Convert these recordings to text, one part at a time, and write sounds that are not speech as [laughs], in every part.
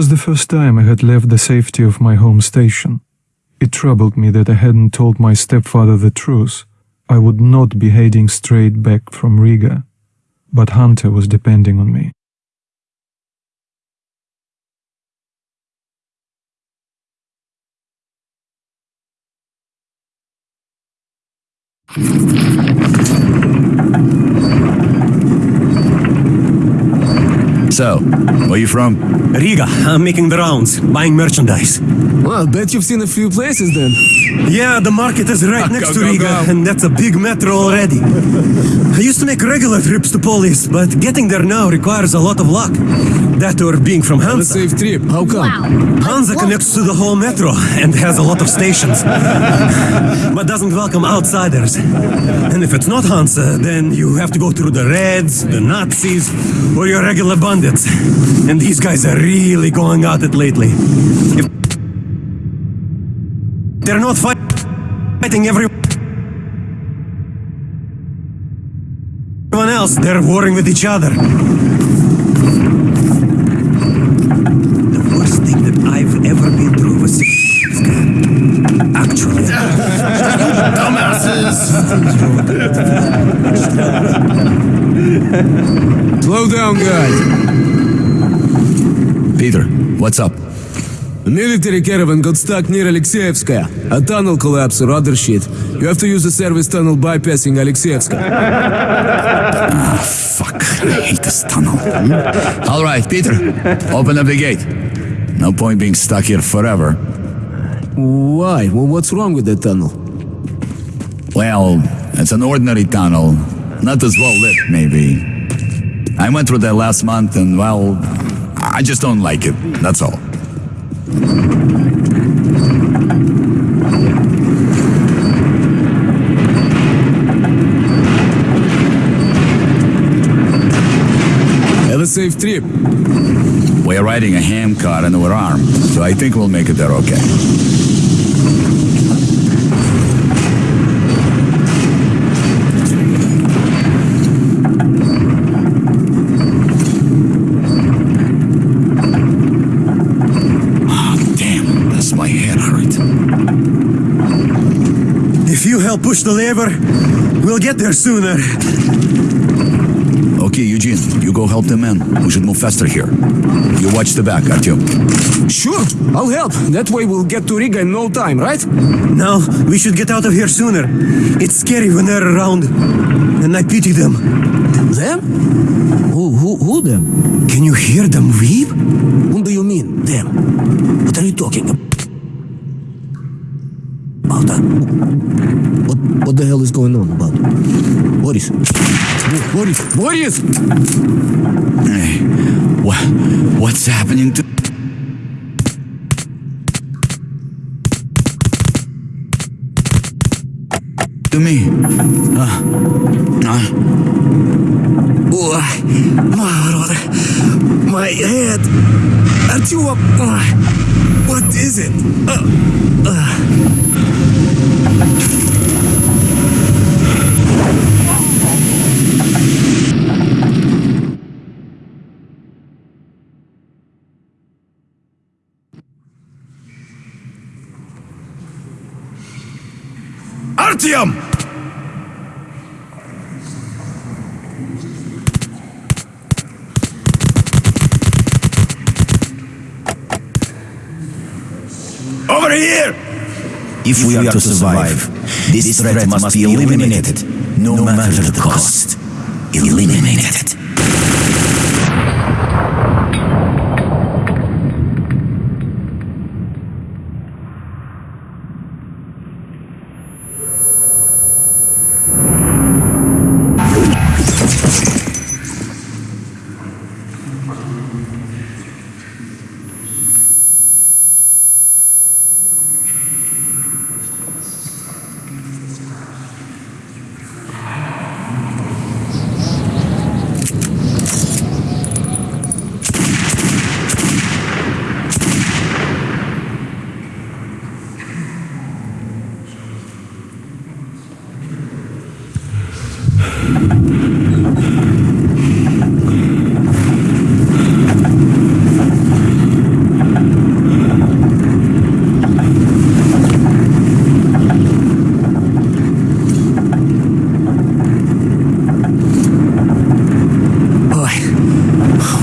was the first time I had left the safety of my home station. It troubled me that I hadn't told my stepfather the truth. I would not be heading straight back from Riga. But Hunter was depending on me. So, where are you from? Riga, I'm making the rounds, buying merchandise. Well, I bet you've seen a few places then. Yeah, the market is right Go, next go, to Riga, go. and that's a big metro already. I used to make regular trips to Polis, but getting there now requires a lot of luck. That or being from A Hansa. safe trip. How come? Hansa connects to the whole metro and has a lot of stations, [laughs] but doesn't welcome outsiders. And if it's not Hansa, then you have to go through the Reds, the Nazis, or your regular bandits. And these guys are really going at it lately. If they're not fight- fighting every everyone else, they're warring with each other. The worst thing that I've ever been through was actually. [laughs] Slow down, guys. Peter, what's up? A military caravan got stuck near Alexeyevskaya. A tunnel collapse or other shit. You have to use the service tunnel bypassing Alexeyevskaya. Ah, fuck, I hate this tunnel. Hmm? All right, Peter, open up the gate. No point being stuck here forever. Why? Well, what's wrong with the tunnel? Well, it's an ordinary tunnel. Not as well lit, maybe. I went through that last month and, well, I just don't like it. That's all. Have a safe trip. We're riding a handcar and we're armed, so I think we'll make it there okay. Ah, damn, does my head hurt. If you help push the lever, we'll get there sooner. Okay, Eugene, you go help the men. We should move faster here. You watch the back, Artyom. Sure, I'll help. That way we'll get to Riga in no time, right? No, we should get out of here sooner. It's scary when they're around, and I pity them. Them? Who, who, who them? Can you hear them weep? Whom do you mean, them? What are you talking about? Uh, what, what the hell is going on about? Boris? Bo- Boris? Boris! Hey, what, what's happening to... To me? Uh, uh, my, my head. Artyom, uh, what is it? Uh, uh. Artyom! Over here! If we are to survive, this threat must be eliminated, no matter the cost. Eliminated.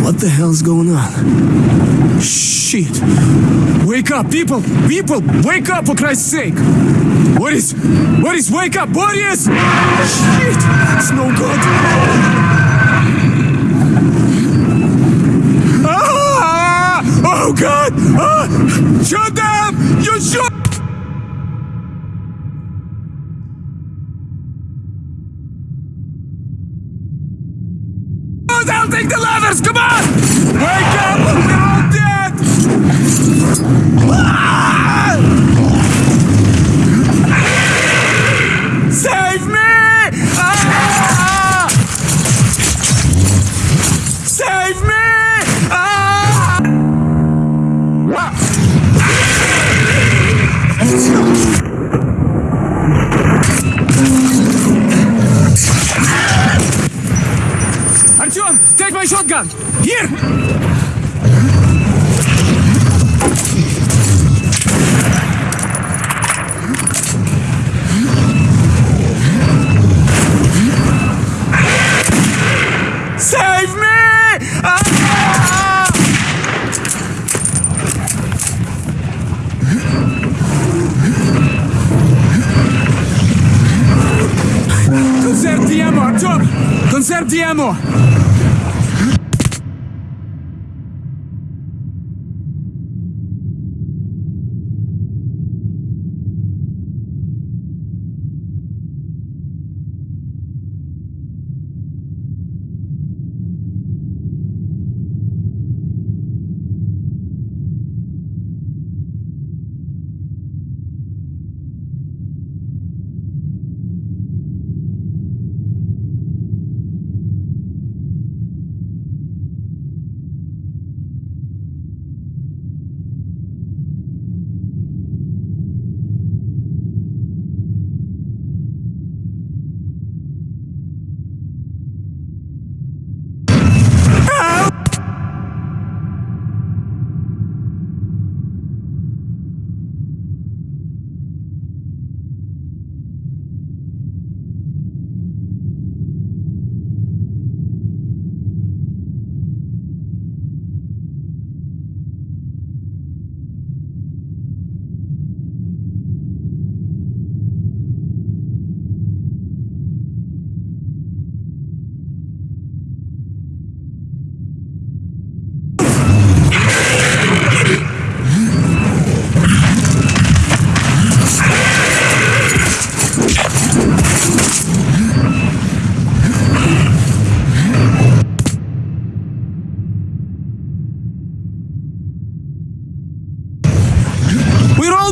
What the hell's going on? Shit! Wake up, people! People! Wake up for Christ's sake! Boris! Boris, wake up! Boris! Shit! It's no good! Ah! Oh God! Ah! Shoot them! You shoot! I'll take the ladders! Come on! Wake up! We're all dead! Ah! Artyom, take my shotgun! Here! Save me! Ah! Conserve the ammo! Conserve the ammo!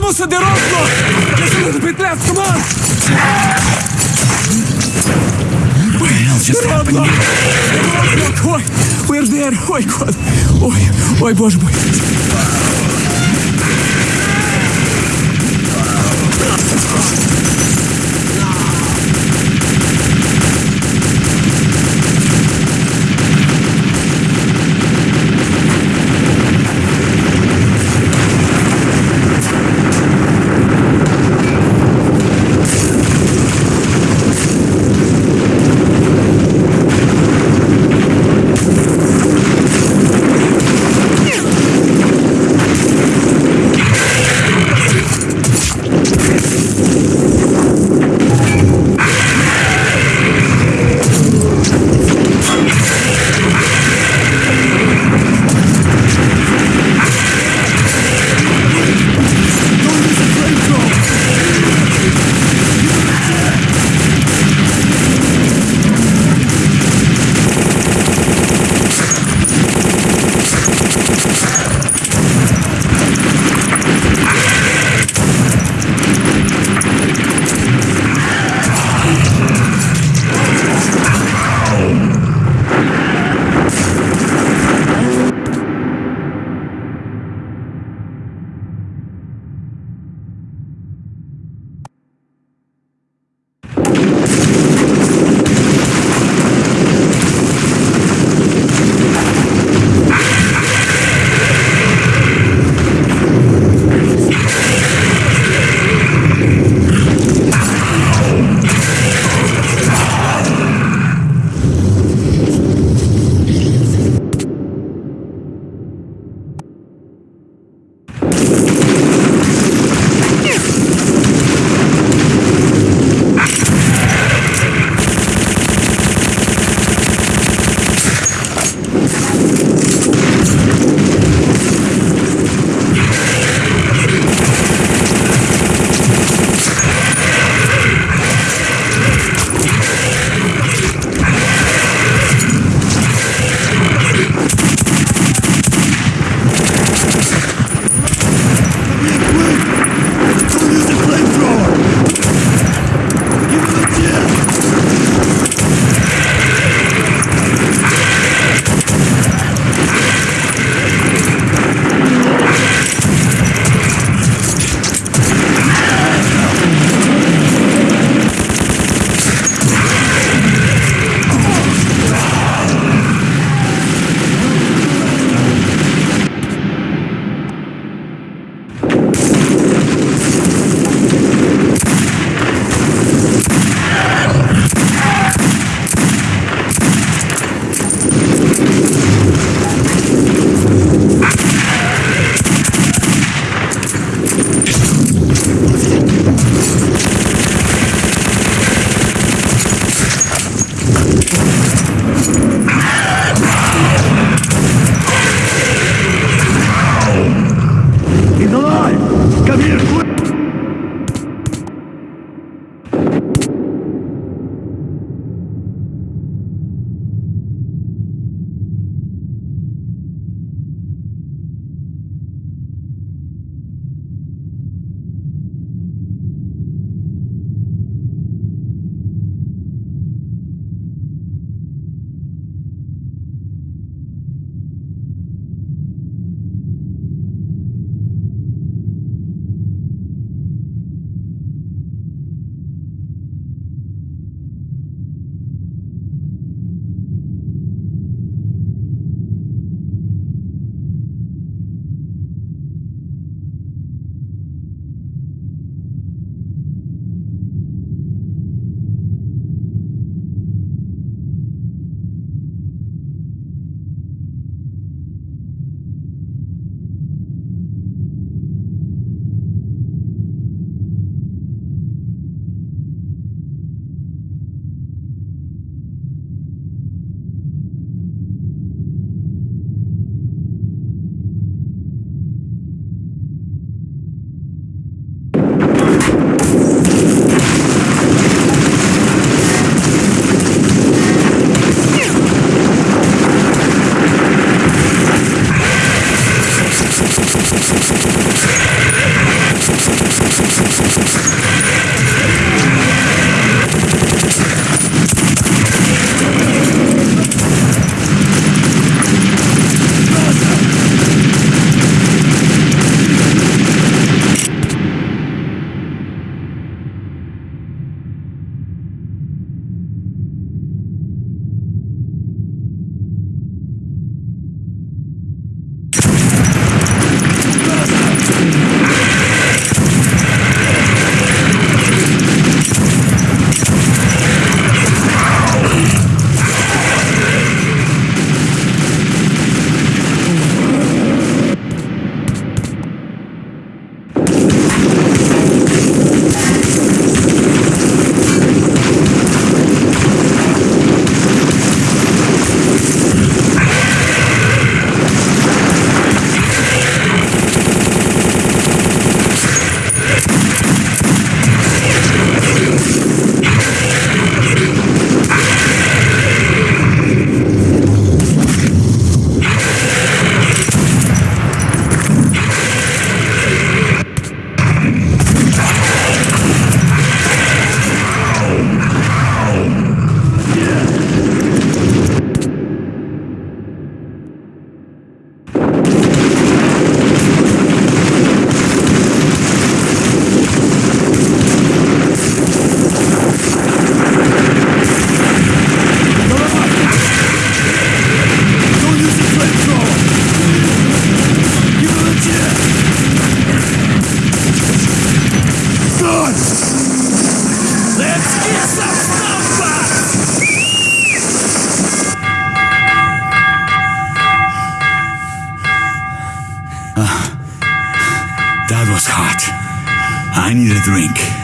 Примуса de Roslo! Рисунок петля в туман! Родло! Родло! Ой! Уэрдер! Ой, кот! Ой, ой, боже мой! Oh, I need a drink.